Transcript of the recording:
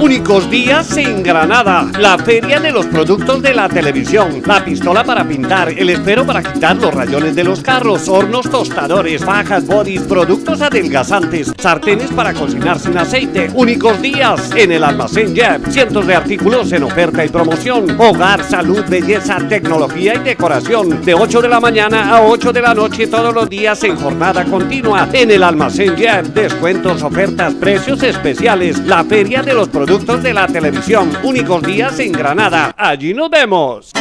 Únicos días en Granada. La feria de los productos de la televisión. La pistola para pintar, el esfero para quitar los rayones de los carros, hornos tostadores, fajas, bodies, productos adelgazantes, sartenes para cocinar sin aceite. Únicos días en el almacén Jeff. Cientos de artículos en oferta y promoción. Hogar, salud, belleza, tecnología y decoración. De 8 de la mañana a 8 de la noche todos los días en jornada continua. En el almacén Jeff. Descuentos, ofertas, precios especiales. La feria de los productos de la televisión. Únicos días en Granada. Allí nos vemos.